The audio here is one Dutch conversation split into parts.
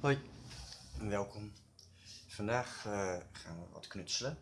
Hoi en welkom. Vandaag eh, gaan we wat knutselen.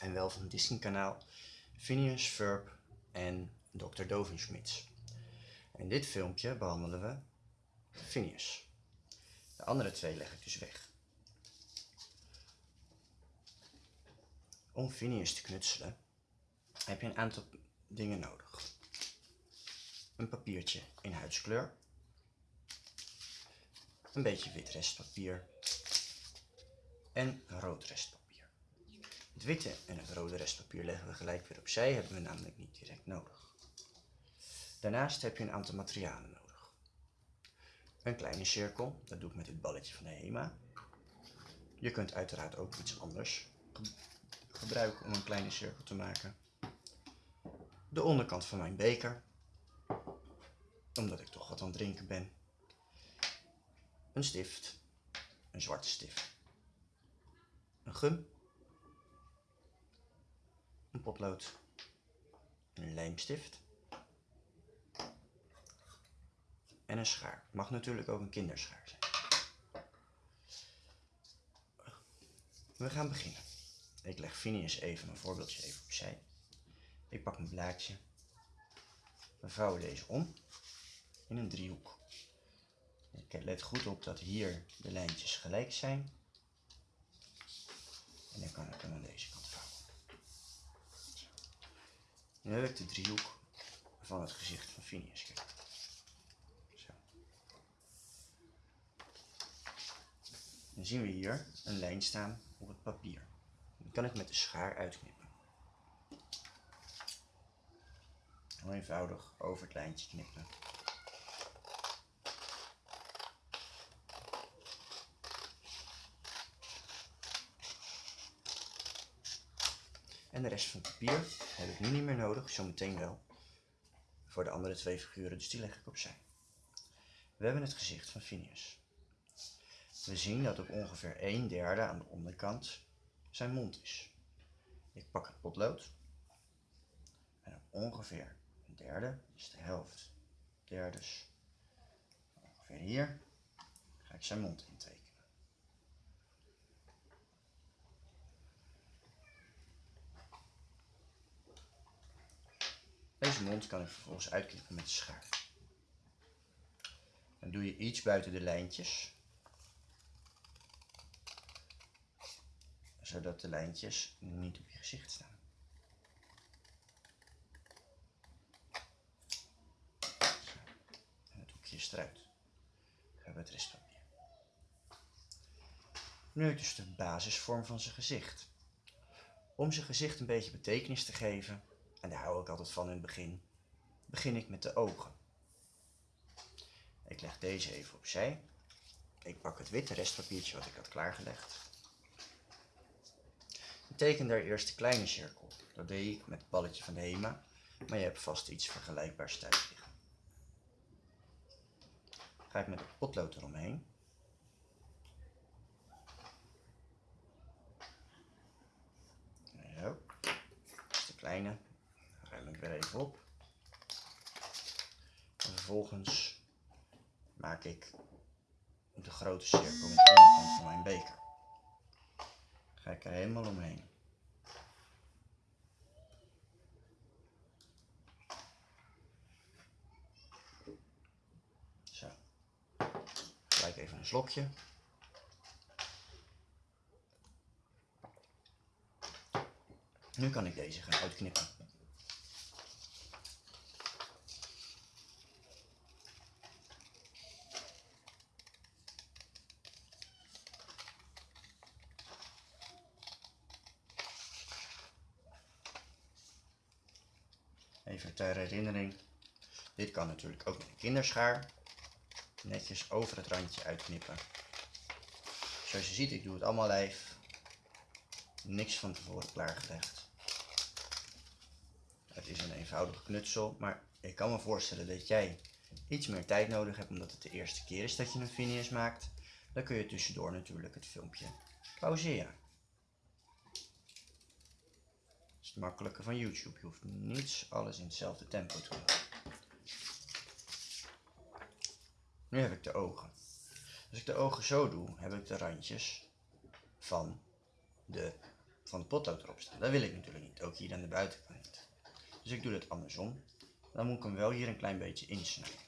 En wel van Disney kanaal Phineas Ferb en Dr. Dovenschmitz. In dit filmpje behandelen we Phineas. De andere twee leg ik dus weg. Om Phineas te knutselen heb je een aantal dingen nodig. Een papiertje in huidskleur een beetje wit restpapier en rood restpapier. Het witte en het rode restpapier leggen we gelijk weer opzij, hebben we namelijk niet direct nodig. Daarnaast heb je een aantal materialen nodig. Een kleine cirkel, dat doe ik met dit balletje van de HEMA. Je kunt uiteraard ook iets anders gebruiken om een kleine cirkel te maken. De onderkant van mijn beker, omdat ik toch wat aan het drinken ben een stift, een zwarte stift, een gum, een potlood, een lijmstift en een schaar. Mag natuurlijk ook een kinderschaar zijn. We gaan beginnen. Ik leg Phineas even een voorbeeldje even opzij. Ik pak mijn blaadje. We vouwen deze om in een driehoek. Let goed op dat hier de lijntjes gelijk zijn. En dan kan ik hem aan deze kant vouwen. Nu heb ik de driehoek van het gezicht van Phineas. Zo. Dan zien we hier een lijn staan op het papier. Die kan ik met de schaar uitknippen. Heel eenvoudig over het lijntje knippen. En de rest van het papier heb ik nu niet meer nodig, zometeen wel. Voor de andere twee figuren, dus die leg ik opzij. We hebben het gezicht van Phineas. We zien dat op ongeveer een derde aan de onderkant zijn mond is. Ik pak het potlood. En ongeveer een derde, is de helft, derdes, ongeveer hier, ga ik zijn mond intekenen. Deze mond kan ik vervolgens uitknippen met de schaar. Dan doe je iets buiten de lijntjes. Zodat de lijntjes niet op je gezicht staan. En het hoekje is eruit. We hebben het restpapier. Nu dus de basisvorm van zijn gezicht. Om zijn gezicht een beetje betekenis te geven, en daar hou ik altijd van in het begin, begin ik met de ogen. Ik leg deze even opzij. Ik pak het witte restpapiertje wat ik had klaargelegd. Ik teken daar eerst de kleine cirkel. Dat deed ik met het balletje van de HEMA, maar je hebt vast iets vergelijkbaars thuis liggen. Ga ik met het potlood eromheen. Zo, dat is de kleine even op. En vervolgens maak ik de grote cirkel met de onderkant van mijn beker. Ga ik er helemaal omheen. Zo. Gelijk even een slokje. Nu kan ik deze gaan uitknippen. Even ter herinnering. Dit kan natuurlijk ook met een kinderschaar. Netjes over het randje uitknippen. Zoals je ziet, ik doe het allemaal lijf. Niks van tevoren klaargelegd. Het is een eenvoudige knutsel, maar ik kan me voorstellen dat jij iets meer tijd nodig hebt omdat het de eerste keer is dat je een Phineas maakt. Dan kun je tussendoor natuurlijk het filmpje pauzeren het makkelijke van YouTube. Je hoeft niets alles in hetzelfde tempo te doen. Nu heb ik de ogen. Als ik de ogen zo doe, heb ik de randjes van de, van de potlood erop staan. Dat wil ik natuurlijk niet, ook hier aan de buitenkant. Dus ik doe het andersom. Dan moet ik hem wel hier een klein beetje insnijden.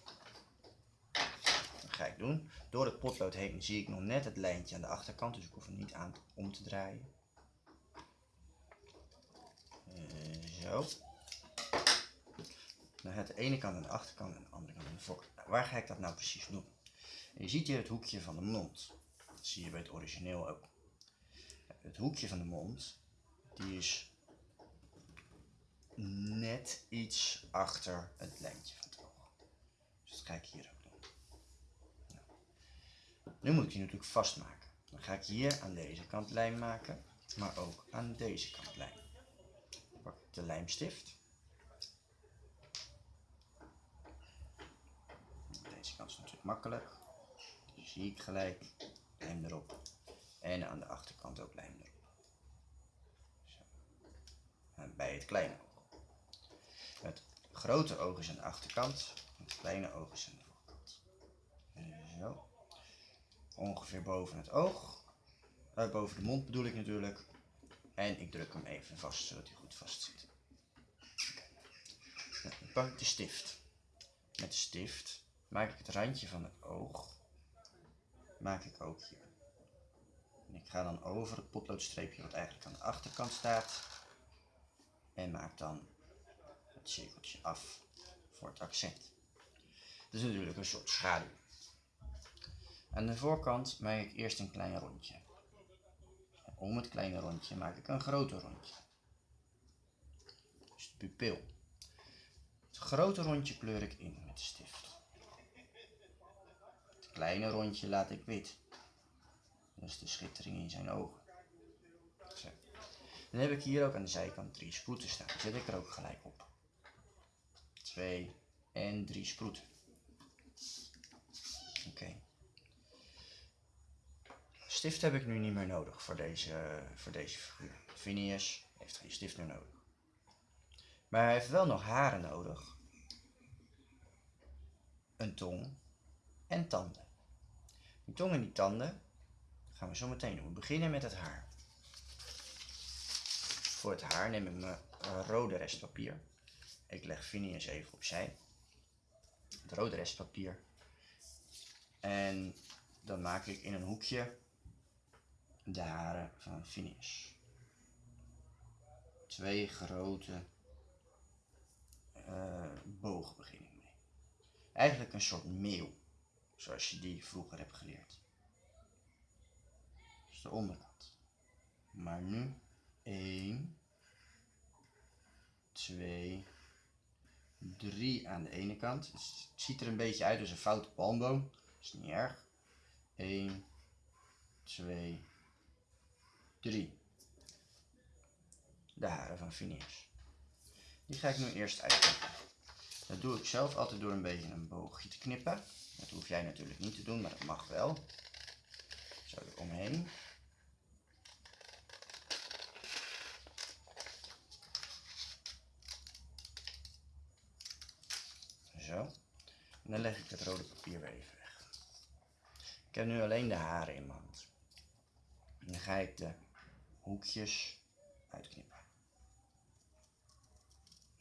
Dat ga ik doen. Door het potlood heen zie ik nog net het lijntje aan de achterkant, dus ik hoef hem niet aan om te draaien. Uh, zo. Dan gaat de ene kant aan de achterkant en de andere kant aan de voorkant. Nou, waar ga ik dat nou precies doen? je ziet hier het hoekje van de mond. Dat zie je bij het origineel ook. Het hoekje van de mond, die is net iets achter het lijntje van het oog. Dus dat ga ik hier ook doen. Nou. Nu moet ik die natuurlijk vastmaken. Dan ga ik hier aan deze kant lijm maken, maar ook aan deze kant lijm. De lijmstift. Deze kant is natuurlijk makkelijk. Zie ik gelijk. Lijm erop. En aan de achterkant ook lijm erop. Zo. En bij het kleine oog. Het grote oog is aan de achterkant. Het kleine oog is aan de voorkant. Zo. Ongeveer boven het oog. Uh, boven de mond bedoel ik natuurlijk. En ik druk hem even vast, zodat hij goed vast zit. Pak ik de stift. Met de stift maak ik het randje van het oog. Maak ik ook hier. En ik ga dan over het potloodstreepje wat eigenlijk aan de achterkant staat. En maak dan het cirkeltje af voor het accent. Dat is natuurlijk een soort schaduw. Aan de voorkant maak ik eerst een klein rondje. Om het kleine rondje maak ik een groter rondje. Dus de pupil. Het grote rondje kleur ik in met de stift. Het kleine rondje laat ik wit. Dat is de schittering in zijn ogen. Dan heb ik hier ook aan de zijkant drie sproeten staan. Zet ik er ook gelijk op. Twee en drie sproeten. Oké. Stift heb ik nu niet meer nodig voor deze, voor deze figuur. Phineas heeft geen stift meer nodig. Maar hij heeft wel nog haren nodig. Een tong en tanden. Die tong en die tanden gaan we zo meteen doen. We beginnen met het haar. Voor het haar neem ik mijn rode restpapier. Ik leg Phineas even opzij. Het rode restpapier. En dan maak ik in een hoekje de haren van Phineas. Twee grote uh, begin ik mee. Eigenlijk een soort meeuw, zoals je die vroeger hebt geleerd. Dat is de onderkant. Maar nu 1, 2, 3 aan de ene kant. Het ziet er een beetje uit als een foute palmboom. Is niet erg. 1, 2, 3. De haren van Phineas. Die ga ik nu eerst uitknippen. Dat doe ik zelf altijd door een beetje een boogje te knippen. Dat hoef jij natuurlijk niet te doen, maar dat mag wel. Zo eromheen. Zo. En dan leg ik het rode papier weer even weg. Ik heb nu alleen de haren in mijn hand. En dan ga ik de hoekjes uitknippen.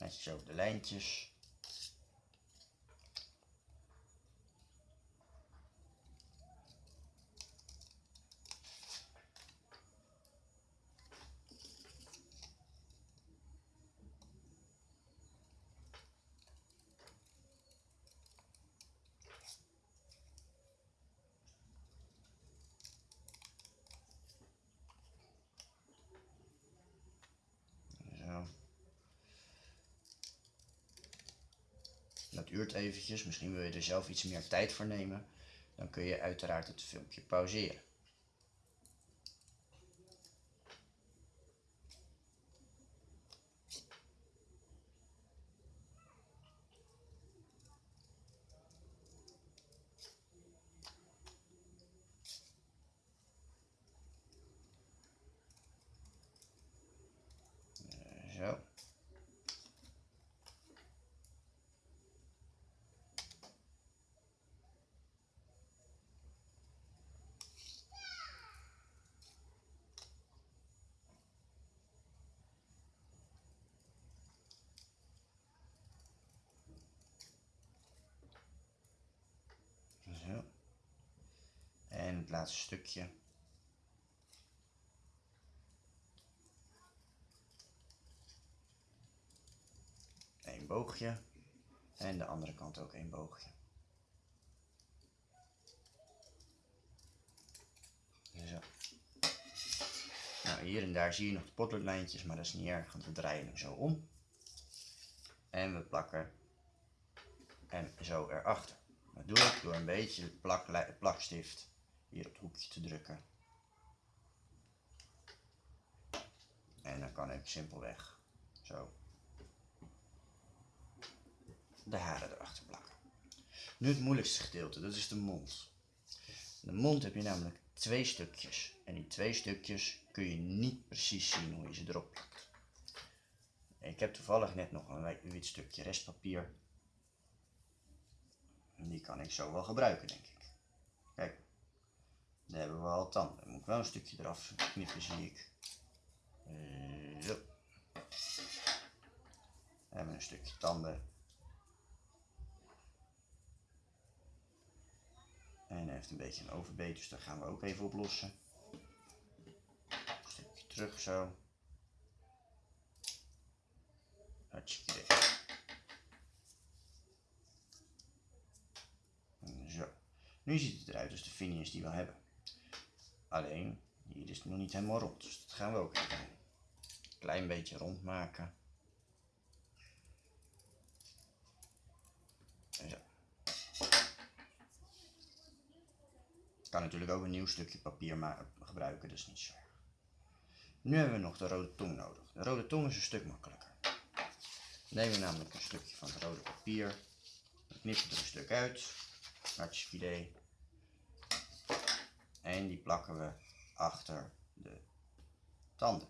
Netjes over de lijntjes. Dat eventjes, misschien wil je er zelf iets meer tijd voor nemen. Dan kun je uiteraard het filmpje pauzeren. Zo. het laatste stukje. Een boogje. En de andere kant ook een boogje. Zo. Nou, hier en daar zie je nog de potloodlijntjes, maar dat is niet erg, want we draaien hem zo om. En we plakken en zo erachter. Dat doe ik door een beetje plak, plakstift hier het hoekje te drukken. En dan kan ik simpelweg zo de haren erachter plakken. Nu het moeilijkste gedeelte, dat is de mond. De mond heb je namelijk twee stukjes. En die twee stukjes kun je niet precies zien hoe je ze erop plakt. Ik heb toevallig net nog een wit stukje restpapier. Die kan ik zo wel gebruiken, denk ik. Daar hebben we al tanden. Dan moet ik wel een stukje eraf knippen, zie ik. Eh, zo. We hebben een stukje tanden. En hij heeft een beetje een overbeet, dus dat gaan we ook even oplossen. Een stukje terug zo. Hartstikke Zo. Nu ziet het eruit als de finish die we hebben. Alleen, hier is het nog niet helemaal rond, dus dat gaan we ook even. Klein beetje rond maken. Zo. kan natuurlijk ook een nieuw stukje papier gebruiken, dus niet zo. Nu hebben we nog de rode tong nodig. De rode tong is een stuk makkelijker. Nemen we namelijk een stukje van het rode papier. Knippen er een stuk uit. Hartje idee. En die plakken we achter de tanden.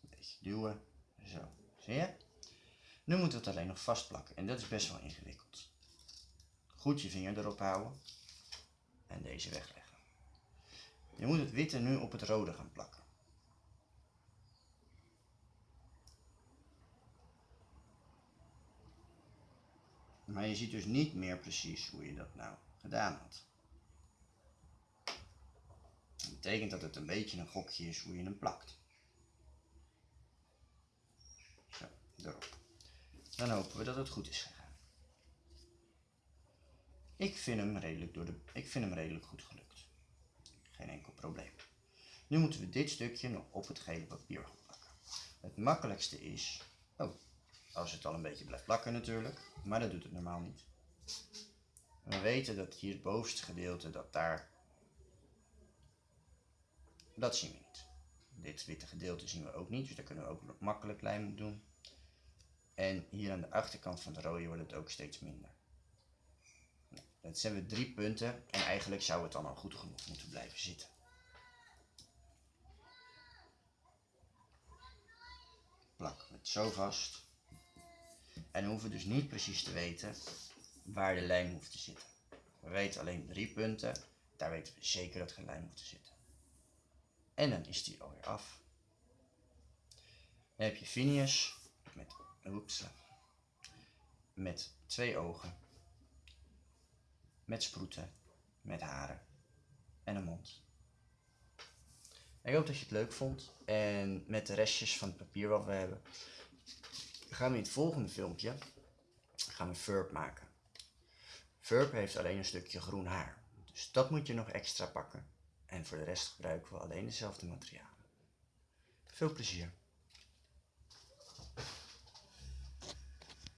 Een beetje duwen. Zo, zie je? Nu moeten we het alleen nog vastplakken en dat is best wel ingewikkeld. Goed je vinger erop houden en deze wegleggen. Je moet het witte nu op het rode gaan plakken. Maar je ziet dus niet meer precies hoe je dat nou gedaan had. Betekent dat het een beetje een gokje is hoe je hem plakt. Zo, erop. Dan hopen we dat het goed is gegaan. Ik vind hem redelijk, door de, ik vind hem redelijk goed gelukt. Geen enkel probleem. Nu moeten we dit stukje nog op het gele papier gaan plakken. Het makkelijkste is, oh, als het al een beetje blijft plakken natuurlijk, maar dat doet het normaal niet. We weten dat hier het bovenste gedeelte, dat daar, dat zien we niet. Dit witte gedeelte zien we ook niet, dus daar kunnen we ook makkelijk lijm doen. En hier aan de achterkant van de rode wordt het ook steeds minder. Dat zijn we drie punten en eigenlijk zou het dan al goed genoeg moeten blijven zitten. Plak het zo vast. En we hoeven dus niet precies te weten waar de lijm hoeft te zitten. We weten alleen drie punten. Daar weten we zeker dat geen lijm hoeft te zitten. En dan is die alweer af. Dan heb je Phineas met, oeps, met twee ogen met sproeten, met haren en een mond. Ik hoop dat je het leuk vond en met de restjes van het papier wat we hebben gaan we in het volgende filmpje gaan we Furp maken. Furp heeft alleen een stukje groen haar, dus dat moet je nog extra pakken. En voor de rest gebruiken we alleen dezelfde materialen. Veel plezier!